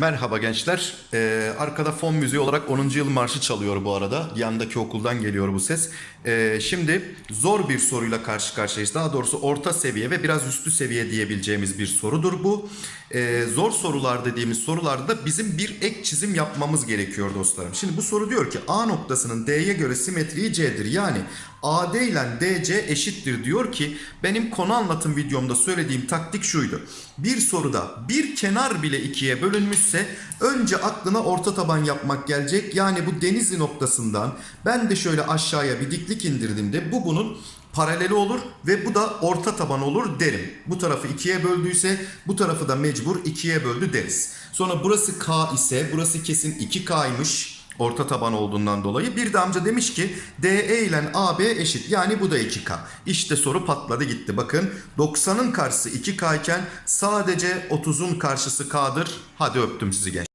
Merhaba gençler. Ee, arkada fon müziği olarak 10. yıl marşı çalıyor bu arada. Yandaki okuldan geliyor bu ses. Ee, şimdi zor bir soruyla karşı karşıyayız. Daha doğrusu orta seviye ve biraz üstü seviye diyebileceğimiz bir sorudur bu. Ee, zor sorular dediğimiz sorularda bizim bir ek çizim yapmamız gerekiyor dostlarım. Şimdi bu soru diyor ki A noktasının D'ye göre simetriği C'dir. Yani AD ile DC eşittir diyor ki benim konu anlatım videomda söylediğim taktik şuydu. Bir soruda bir kenar bile ikiye bölünmüşse önce aklına orta taban yapmak gelecek. Yani bu Denizli noktasından ben de şöyle aşağıya bir diklik indirdiğimde bu bunun paraleli olur ve bu da orta taban olur derim. Bu tarafı ikiye böldüyse bu tarafı da mecbur ikiye böldü deriz. Sonra burası K ise burası kesin 2K'ymış orta taban olduğundan dolayı. Bir de amca demiş ki DE ile AB eşit. Yani bu da 2K. İşte soru patladı gitti. Bakın 90'ın karşısı 2K iken sadece 30'un karşısı K'dır. Hadi öptüm sizi genç.